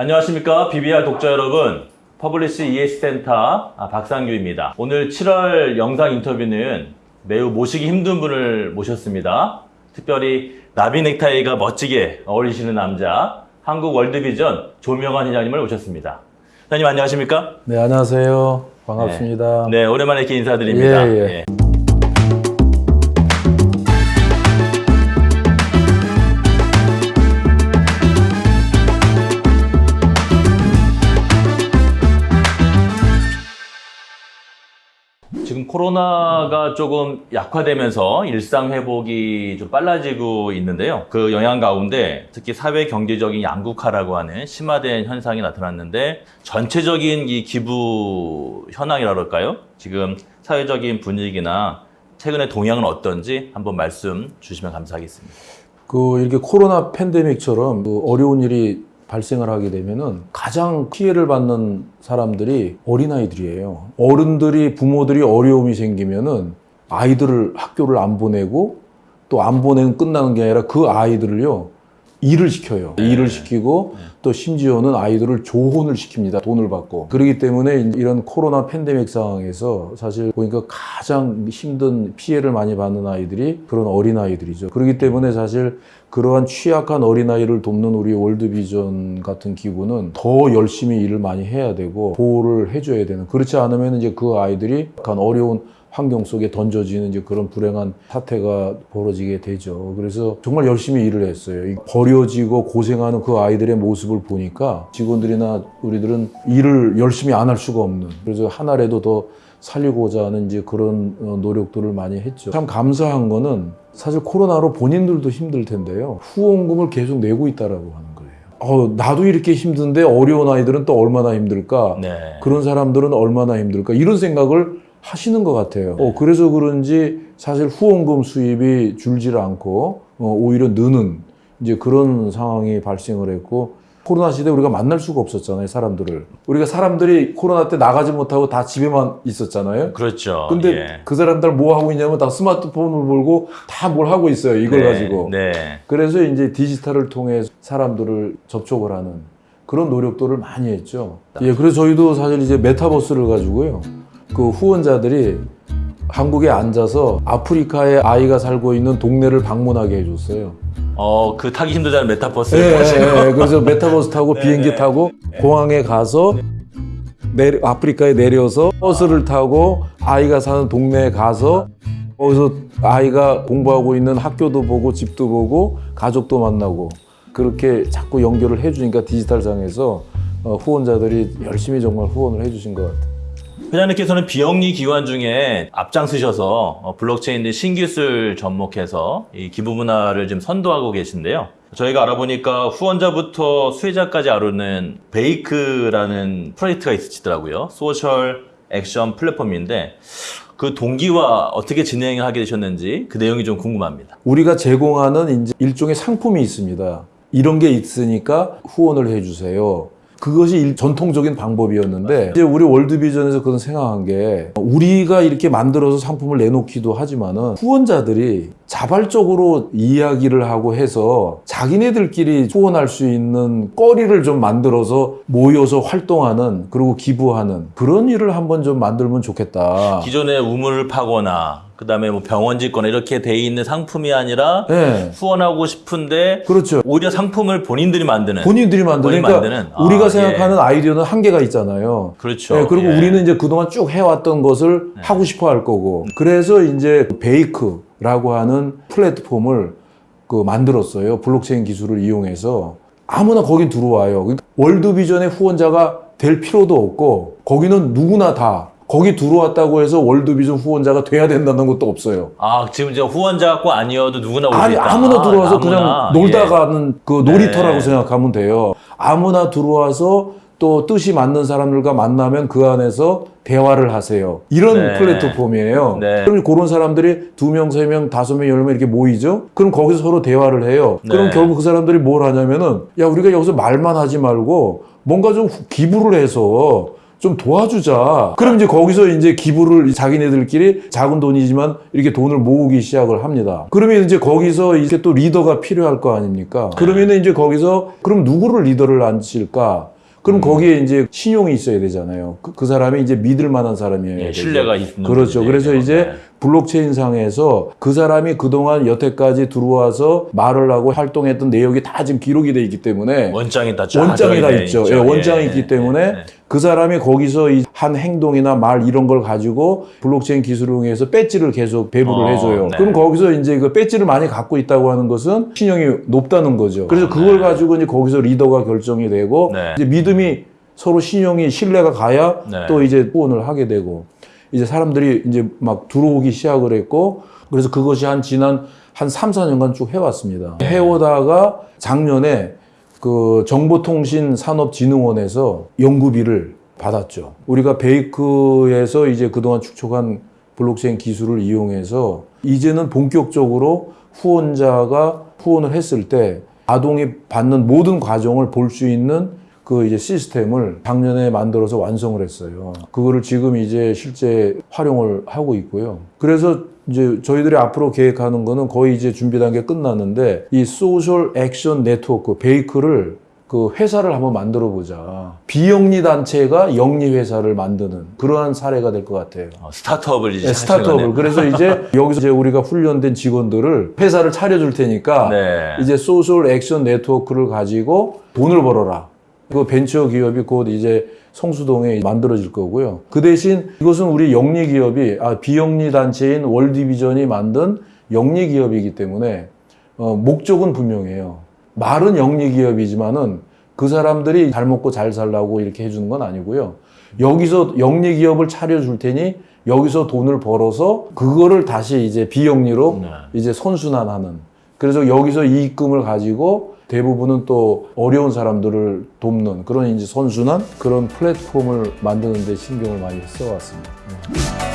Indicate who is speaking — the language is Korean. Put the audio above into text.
Speaker 1: 안녕하십니까 BBR 독자 여러분 퍼블리시 ES 센터 아, 박상규입니다 오늘 7월 영상 인터뷰는 매우 모시기 힘든 분을 모셨습니다 특별히 나비 넥타이가 멋지게 어울리시는 남자 한국 월드비전 조명환 회장님을 모셨습니다 회장님 안녕하십니까?
Speaker 2: 네, 안녕하세요. 반갑습니다.
Speaker 1: 네 오랜만에 이렇게 인사드립니다
Speaker 2: 예, 예.
Speaker 1: 지금 코로나가 조금 약화되면서 일상 회복이 좀 빨라지고 있는데요. 그 영향 가운데 특히 사회 경제적인 양극화라고 하는 심화된 현상이 나타났는데 전체적인 이 기부 현황이라 그럴까요? 지금 사회적인 분위기나 최근의 동향은 어떤지 한번 말씀 주시면 감사하겠습니다.
Speaker 2: 그 이렇게 코로나 팬데믹처럼 그 어려운 일이 발생을 하게 되면은 가장 피해를 받는 사람들이 어린아이들이에요. 어른들이 부모들이 어려움이 생기면은 아이들을 학교를 안 보내고 또 안 보내는 끝나는 게 아니라 그 아이들을요 일을 시켜요.
Speaker 1: 네.
Speaker 2: 일을 시키고 또 심지어는 아이들을 조혼을 시킵니다. 돈을 받고. 그렇기 때문에 이런 코로나 팬데믹 상황에서 사실 보니까 가장 힘든 피해를 많이 받는 아이들이 그런 어린 아이들이죠. 그렇기 때문에 사실 그러한 취약한 어린 아이를 돕는 우리 월드비전 같은 기구는 더 열심히 일을 많이 해야 되고 보호를 해줘야 되는. 그렇지 않으면 이제 그 아이들이 약간 어려운 환경 속에 던져지는 이제 그런 불행한 사태가 벌어지게 되죠. 그래서 정말 열심히 일을 했어요. 이 버려지고 고생하는 그 아이들의 모습을 보니까 직원들이나 우리들은 일을 열심히 안 할 수가 없는. 그래서 하나라도 더 살리고자 하는 이제 그런 어, 노력들을 많이 했죠. 참 감사한 거는 사실 코로나로 본인들도 힘들 텐데요. 후원금을 계속 내고 있다라고 하는 거예요. 어, 나도 이렇게 힘든데 어려운 아이들은 또 얼마나 힘들까?
Speaker 1: 네.
Speaker 2: 그런 사람들은 얼마나 힘들까 이런 생각을 하시는 것 같아요. 어, 그래서 그런지 사실 후원금 수입이 줄질 않고 어, 오히려 느는 이제 그런 상황이 발생을 했고 코로나 시대 에 우리가 만날 수가 없었잖아요 사람들을 우리가 사람들이 코로나 때 나가지 못하고 다 집에만 있었잖아요.
Speaker 1: 그렇죠.
Speaker 2: 근데
Speaker 1: 예.
Speaker 2: 그 사람들 뭐 하고 있냐면 다 스마트폰을 몰고 다 뭘 하고 있어요 이걸
Speaker 1: 네,
Speaker 2: 가지고
Speaker 1: 네.
Speaker 2: 그래서 이제 디지털을 통해 사람들을 접촉을 하는 그런 노력들을 많이 했죠. 예, 그래서 저희도 사실 이제 메타버스를 가지고요. 그 후원자들이 한국에 앉아서 아프리카에 아이가 살고 있는 동네를 방문하게 해줬어요.
Speaker 1: 어, 그 타기 힘들다는 메타버스.
Speaker 2: 예, 예, 예. 그래서 메타버스 타고
Speaker 1: 네,
Speaker 2: 비행기
Speaker 1: 네.
Speaker 2: 타고 공항에 가서 내려, 아프리카에 내려서 버스를 타고 아이가 사는 동네에 가서 거기서 아이가 공부하고 있는 학교도 보고 집도 보고 가족도 만나고 그렇게 자꾸 연결을 해주니까 디지털상에서 어, 후원자들이 열심히 정말 후원을 해주신 것 같아요.
Speaker 1: 회장님께서는 비영리 기관 중에 앞장서셔서 어, 블록체인 신기술 접목해서 이 기부 문화를 지금 선도하고 계신데요. 저희가 알아보니까 후원자부터 수혜자까지 아우르는 베이크라는 프로젝트가 있으시더라고요. social action 플랫폼인데 그 동기와 어떻게 진행을 하게 되셨는지 그 내용이 좀 궁금합니다.
Speaker 2: 우리가 제공하는 이제 일종의 상품이 있습니다. 이런 게 있으니까 후원을 해주세요. 그것이 일- 전통적인 방법이었는데 이제 우리 월드비전에서 그런 생각한 게 우리가 이렇게 만들어서 상품을 내놓기도 하지만은 후원자들이 자발적으로 이야기를 하고 해서 자기네들끼리 후원할 수 있는 거리를 좀 만들어서 모여서 활동하는 그리고 기부하는 그런 일을 한번 좀 만들면 좋겠다.
Speaker 1: 기존에 우물을 파거나 그다음에 뭐 병원 짓거나 이렇게 돼 있는 상품이 아니라
Speaker 2: 네.
Speaker 1: 후원하고 싶은데
Speaker 2: 그렇죠.
Speaker 1: 오히려 상품을 본인들이 만드는
Speaker 2: 본인들이 만드니까
Speaker 1: 본인이 만드는. 아,
Speaker 2: 우리가
Speaker 1: 예.
Speaker 2: 생각하는 아이디어는 한계가 있잖아요.
Speaker 1: 그렇죠.
Speaker 2: 네, 그리고
Speaker 1: 예. 네.
Speaker 2: 우리는 이제 그동안 쭉 해왔던 것을 하고 싶어 할 거고. 그래서 이제 베이크라고 하는 플랫폼을 그 만들었어요. 블록체인 기술을 이용해서. 아무나 거긴 들어와요. 그러니까 월드비전의 후원자가 될 필요도 없고, 거기는 누구나 다 거기 들어왔다고 해서 월드비전 후원자가 돼야 된다는 것도 없어요.
Speaker 1: 아 지금 이제 후원자 고 아니어도 누구나 올수
Speaker 2: 아니
Speaker 1: 있다.
Speaker 2: 아무나 들어와서
Speaker 1: 아무나.
Speaker 2: 그냥 놀다
Speaker 1: 예.
Speaker 2: 가는 그 놀이터라고
Speaker 1: 네.
Speaker 2: 생각하면 돼요. 아무나 들어와서 또 뜻이 맞는 사람들과 만나면 그 안에서 대화를 하세요. 이런
Speaker 1: 네.
Speaker 2: 플랫폼이에요.
Speaker 1: 네.
Speaker 2: 그럼 그런 사람들이 두 명, 세 명, 다섯 명, 열 명 이렇게 모이죠? 그럼 거기서 서로 대화를 해요. 그럼
Speaker 1: 네.
Speaker 2: 결국 그 사람들이 뭘 하냐면은 야, 우리가 여기서 말만 하지 말고 뭔가 좀 기부를 해서 좀 도와주자. 그럼 이제 거기서 이제 기부를 자기네들끼리 작은 돈이지만 이렇게 돈을 모으기 시작을 합니다. 그러면 이제 거기서 이제 또 리더가 필요할 거 아닙니까? 그러면 이제 거기서 그럼 누구를 리더를 앉힐까? 그럼 거기에 이제 신용이 있어야 되잖아요. 그, 그 사람이 이제 믿을 만한 사람이어야
Speaker 1: 예. 신뢰가 있는
Speaker 2: 그렇죠. 그래서 이제
Speaker 1: 네.
Speaker 2: 블록체인 상에서 그 사람이 그동안 여태까지 들어와서 말을 하고 활동했던 내역이 다 지금 기록이 돼 있기 때문에
Speaker 1: 원장이 다 쫙
Speaker 2: 원장이 다
Speaker 1: 들어있네,
Speaker 2: 있죠. 예, 원장이
Speaker 1: 예,
Speaker 2: 있기
Speaker 1: 예,
Speaker 2: 때문에
Speaker 1: 예.
Speaker 2: 그 사람이 거기서 이한 행동이나 말 이런 걸 가지고 블록체인 기술을 이용해서 배지를 계속 배부를
Speaker 1: 어,
Speaker 2: 해줘요.
Speaker 1: 네.
Speaker 2: 그럼 거기서 이제 그 배지를 많이 갖고 있다고 하는 것은 신용이 높다는 거죠. 그래서
Speaker 1: 어,
Speaker 2: 그걸
Speaker 1: 네.
Speaker 2: 가지고 이제 거기서 리더가 결정이 되고
Speaker 1: 네.
Speaker 2: 이제 믿음이 서로 신용이 신뢰가 가야
Speaker 1: 네.
Speaker 2: 또 이제 후원을 하게 되고 이제 사람들이 이제 막 들어오기 시작을 했고 그래서 그것이 한 지난 한 3, 4년간 쭉 해왔습니다.
Speaker 1: 네.
Speaker 2: 해오다가 작년에 그 정보통신산업진흥원에서 연구비를 받았죠. 우리가 베이크에서 이제 그동안 축적한 블록체인 기술을 이용해서 이제는 본격적으로 후원자가 후원을 했을 때 아동이 받는 모든 과정을 볼 수 있는 그 이제 시스템을 작년에 만들어서 완성을 했어요. 그거를 지금 이제 실제 활용을 하고 있고요. 그래서 이제 저희들이 앞으로 계획하는 거는 거의 이제 준비 단계 끝났는데 이 social action 네트워크 베이크를 그 회사를 한번 만들어 보자. 비영리 단체가 영리 회사를 만드는 그러한 사례가 될 것 같아요.
Speaker 1: 어, 스타트업을 이제
Speaker 2: 네, 스타트업을. 그래서 이제 여기서 이제 우리가 훈련된 직원들을 회사를 차려줄 테니까
Speaker 1: 네.
Speaker 2: 이제 social action 네트워크를 가지고 돈을 벌어라. 그 벤처 기업이 곧 이제 성수동에 만들어질 거고요. 그 대신 이것은 우리 영리 기업이 아 비영리 단체인 월디비전이 만든 영리 기업이기 때문에 어, 목적은 분명해요. 말은 영리 기업이지만은 그 사람들이 잘 먹고 잘 살라고 이렇게 해주는 건 아니고요. 여기서 영리 기업을 차려줄 테니 여기서 돈을 벌어서 그거를 다시 이제 비영리로
Speaker 1: 네.
Speaker 2: 이제 선순환하는. 그래서 여기서 이익금을 가지고 대부분은 또 어려운 사람들을 돕는 그런 이제 선순환 그런 플랫폼을 만드는 데 신경을 많이 써왔습니다. 네.